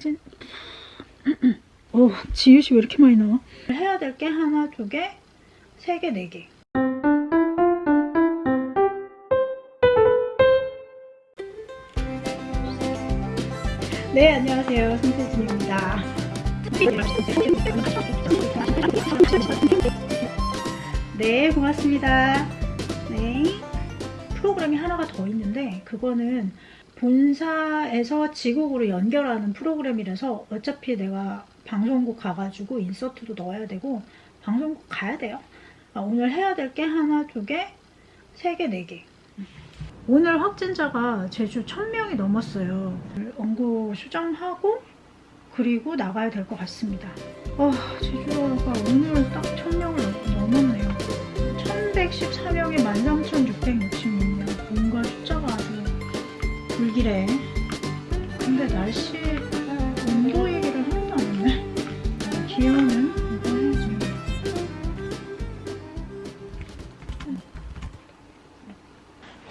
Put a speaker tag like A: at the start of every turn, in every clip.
A: 확진 오 지읒이 왜 이렇게 많이 나와? 해야 될 게 하나, 두 개, 세 개, 네 개. 네, 안녕하세요. 손세진입니다. 네, 고맙습니다. 네. 프로그램이 하나가 더 있는데 그거는 본사에서 지국으로 연결하는 프로그램이라서 어차피 내가 방송국 가가지고 인서트도 넣어야 되고 방송국 가야 돼요. 아, 오늘 해야 될 게 하나, 두 개, 세 개, 네 개. 오늘 확진자가 제주 1000명이 넘었어요. 원고 수정하고 그리고 나가야 될 것 같습니다. 아, 제주도가 오늘 딱 1000명을 넘었네요. 1114명이 13,666명. 불길해. 근데 날씨 온도 얘기를 하나도 안 했네. 기온은 이거 해야지.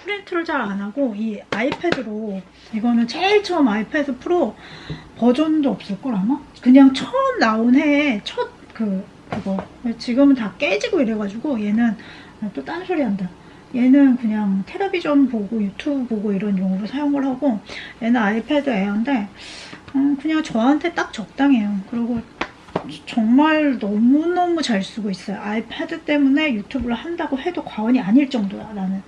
A: 프린트를 잘 안 하고 이 아이패드로 이거는 제일 처음 아이패드 프로 버전도 없을걸 아마? 그냥 처음 나온 해에 첫 그 그거 지금은 다 깨지고 이래가지고 얘는 또 딴소리 한다 얘는 그냥 텔레비전 보고 유튜브 보고 이런 용으로 사용을 하고 얘는 아이패드 에어인데 음, 그냥 저한테 딱 적당해요. 그리고 정말 너무너무 잘 쓰고 있어요. 아이패드 때문에 유튜브를 한다고 해도 과언이 아닐 정도야 나는.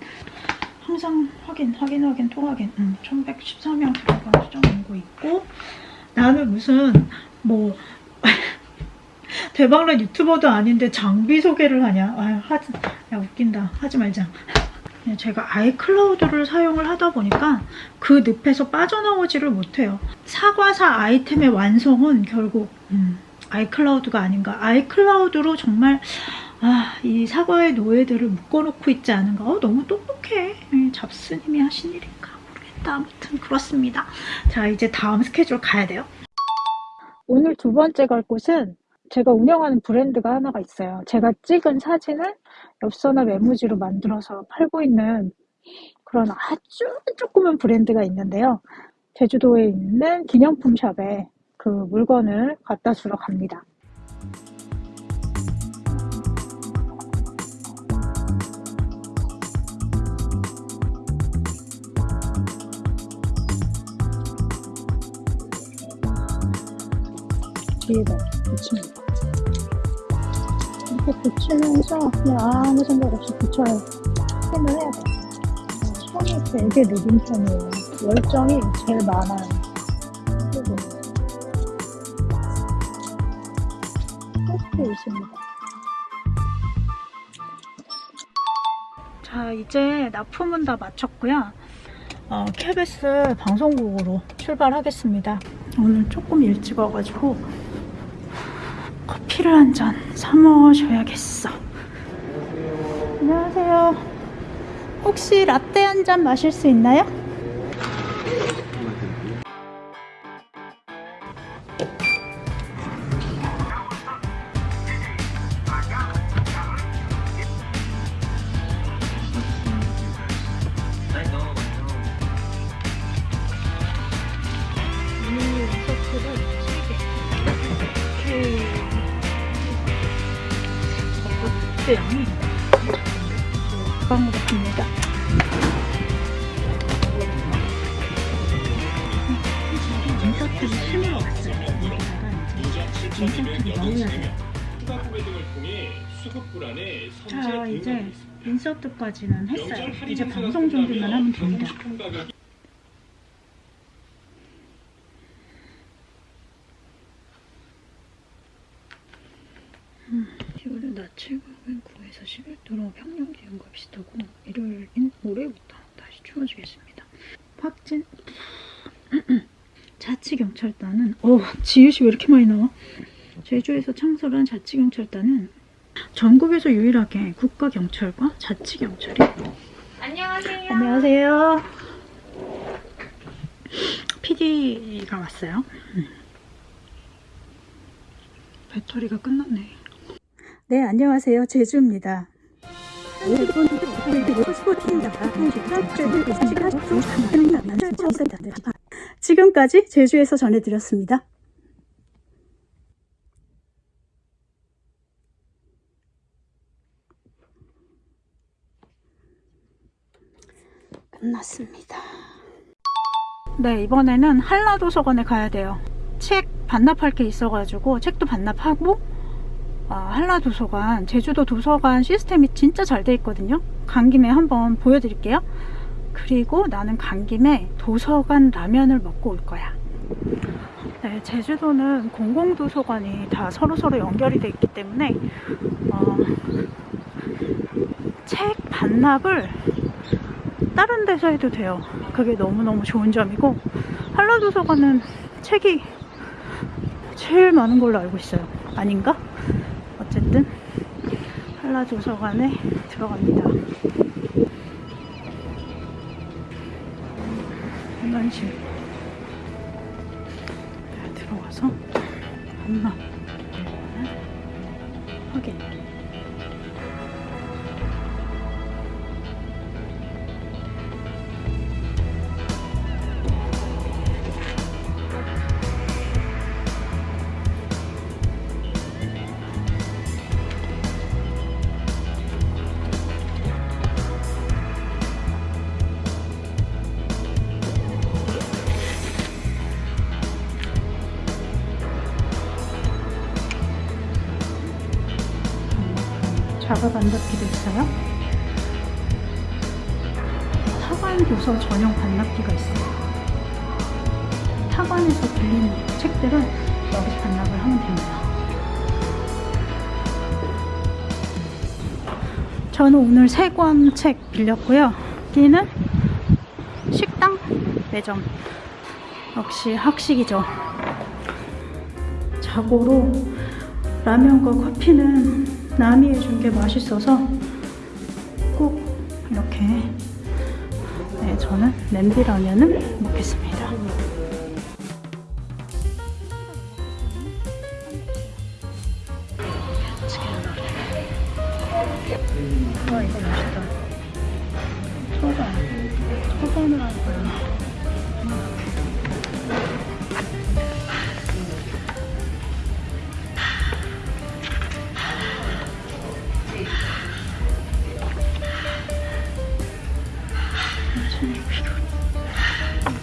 A: 항상 확인 확인 확인 또 확인. 음, 1114명 들어간 수정 오고 있고 나는 무슨 뭐 대박난 유튜버도 아닌데 장비 소개를 하냐? 아유, 하지, 야 웃긴다. 하지 말자. 제가 아이클라우드를 사용을 하다 보니까 그 늪에서 빠져나오지를 못해요. 사과사 아이템의 완성은 결국 음, 아이클라우드가 아닌가. 아이클라우드로 정말 아, 이 사과의 노예들을 묶어놓고 있지 않은가. 어, 너무 똑똑해. 잡스님이 하신 일인가 모르겠다. 아무튼 그렇습니다. 자 이제 다음 스케줄 가야 돼요. 오늘 두 번째 갈 곳은 제가 운영하는 브랜드가 하나가 있어요. 제가 찍은 사진을 엽서나 메모지로 만들어서 팔고 있는 그런 아주 조그만 브랜드가 있는데요. 제주도에 있는 기념품 샵에 그 물건을 갖다 주러 갑니다. 뒤에다 붙입니다. 이렇게 붙이면서 그냥 아무 생각 없이 붙여요. 힘을 해야 돼. 손이 되게 느린 편이에요. 열정이 제일 많아요. 그리고 끝에 있습니다. 자 이제 납품은 다 마쳤고요. 어, KBS 방송국으로 출발하겠습니다. 오늘 조금 일찍 와가지고 커피를 한 잔 사 먹어줘야겠어. 안녕하세요. 혹시 라떼 한 잔 마실 수 있나요? 네, 양이 가방 같습니다. 인서트를 심으러 왔어요. 인서트를 넣어야 돼요. 자, 이제 인서트까지는 했어요. 이제 방송 준비만 하면 됩니다. 음, 10월에 낮 최고는 9에서 11도로 평년 비슷하고 일요일인 모레부터 다시 추워지겠습니다. 확진 자치경찰단은 어 지읒이 왜 이렇게 많이 나와? 제주에서 창설한 자치경찰단은 전국에서 유일하게 국가경찰과 자치경찰이
B: 안녕하세요.
A: 안녕하세요. PD가 왔어요. 음. 배터리가 끝났네. 네 안녕하세요 제주입니다 지금까지 제주에서 전해드렸습니다. 끝났습니다. 네 이번에는 한라도서관에 가야 돼요. 책 반납할 게 있어가지고 책도 반납하고 아, 한라도서관, 제주도 도서관 시스템이 진짜 잘 돼 있거든요. 간 김에 한번 보여드릴게요. 그리고 나는 간 김에 도서관 라면을 먹고 올 거야. 네, 제주도는 공공도서관이 다 서로서로 연결이 돼 있기 때문에 어, 책 반납을 다른 데서 해도 돼요. 그게 너무너무 좋은 점이고 한라도서관은 책이 제일 많은 걸로 알고 있어요. 아닌가? 어쨌든 한라도서관에 들어갑니다. 한만실 네, 들어가서 한만 확인. 작업 반납기도 있어요. 타관 도서 전용 반납기가 있어요. 타관에서 빌린 책들은 여기서 반납을 하면 됩니다. 저는 오늘 세 권 책 빌렸고요. 여기는 식당 매점. 역시 학식이죠. 자고로 라면과 커피는 남이 해준 게 맛있어서 꼭 이렇게 네, 저는 냄비 라면을 먹겠습니다. 와 이거 맛있다.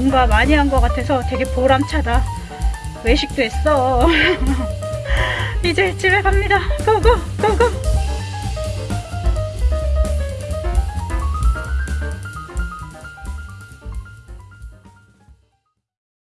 A: 뭔가 많이 한 것 같아서 되게 보람차다. 외식도 했어. 이제 집에 갑니다. 고고, 고고.